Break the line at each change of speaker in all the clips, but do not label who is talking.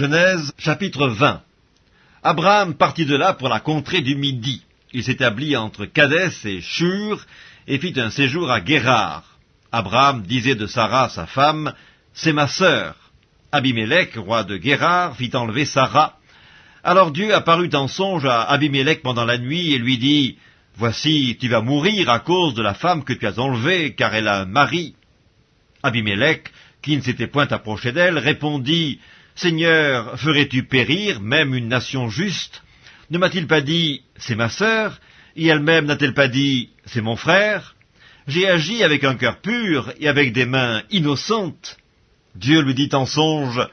Genèse chapitre 20 Abraham partit de là pour la contrée du Midi. Il s'établit entre Cadès et Shur et fit un séjour à Guérard. Abraham disait de Sarah, sa femme, C'est ma sœur. Abimelech, roi de Guérard, fit enlever Sarah. Alors Dieu apparut en songe à Abimelech pendant la nuit et lui dit, Voici, tu vas mourir à cause de la femme que tu as enlevée, car elle a un mari. Abimelech, qui ne s'était point approché d'elle, répondit, Seigneur, ferais-tu périr même une nation juste? Ne m'a-t-il pas dit, c'est ma sœur, et elle-même n'a-t-elle pas dit, c'est mon frère? J'ai agi avec un cœur pur et avec des mains innocentes. Dieu lui dit en songe,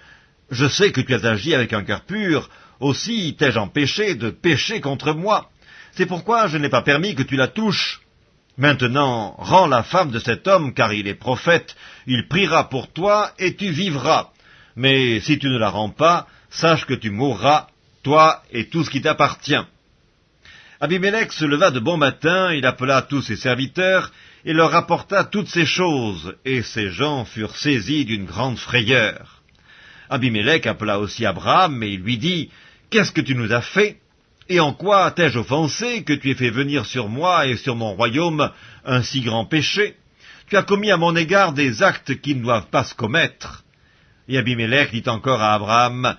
Je sais que tu as agi avec un cœur pur, aussi t'ai-je empêché de pécher contre moi. C'est pourquoi je n'ai pas permis que tu la touches. Maintenant, rends la femme de cet homme, car il est prophète, il priera pour toi, et tu vivras. Mais si tu ne la rends pas, sache que tu mourras, toi et tout ce qui t'appartient. Abimelech se leva de bon matin, il appela tous ses serviteurs, et leur rapporta toutes ces choses, et ces gens furent saisis d'une grande frayeur. Abimelech appela aussi Abraham, et il lui dit, Qu'est-ce que tu nous as fait? Et en quoi t'ai-je offensé que tu aies fait venir sur moi et sur mon royaume un si grand péché? Tu as commis à mon égard des actes qui ne doivent pas se commettre. Et Abimelech dit encore à Abraham,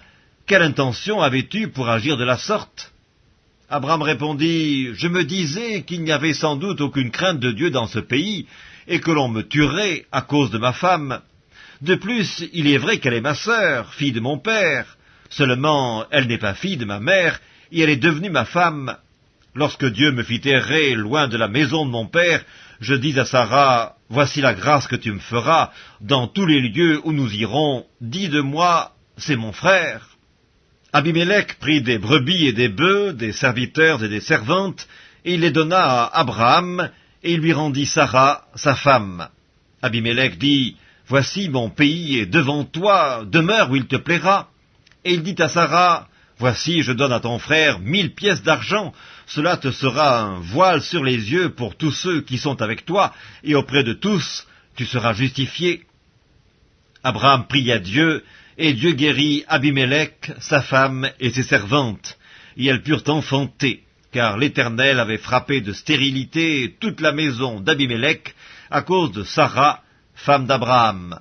Quelle intention avais-tu pour agir de la sorte? Abraham répondit, Je me disais qu'il n'y avait sans doute aucune crainte de Dieu dans ce pays, et que l'on me tuerait à cause de ma femme. De plus, il est vrai qu'elle est ma sœur, fille de mon père. Seulement, elle n'est pas fille de ma mère, et elle est devenue ma femme. Lorsque Dieu me fit errer loin de la maison de mon père, je dis à Sarah, Voici la grâce que tu me feras, dans tous les lieux où nous irons, dis de moi, c'est mon frère. Abimelech prit des brebis et des bœufs, des serviteurs et des servantes, et il les donna à Abraham, et il lui rendit Sarah, sa femme. Abimelech dit, Voici mon pays est devant toi, demeure où il te plaira. Et il dit à Sarah, Voici, je donne à ton frère mille pièces d'argent, cela te sera un voile sur les yeux pour tous ceux qui sont avec toi, et auprès de tous tu seras justifié. Abraham pria Dieu, et Dieu guérit Abimelech, sa femme et ses servantes, et elles purent enfanter, car l'Éternel avait frappé de stérilité toute la maison d'Abimelech à cause de Sarah, femme d'Abraham.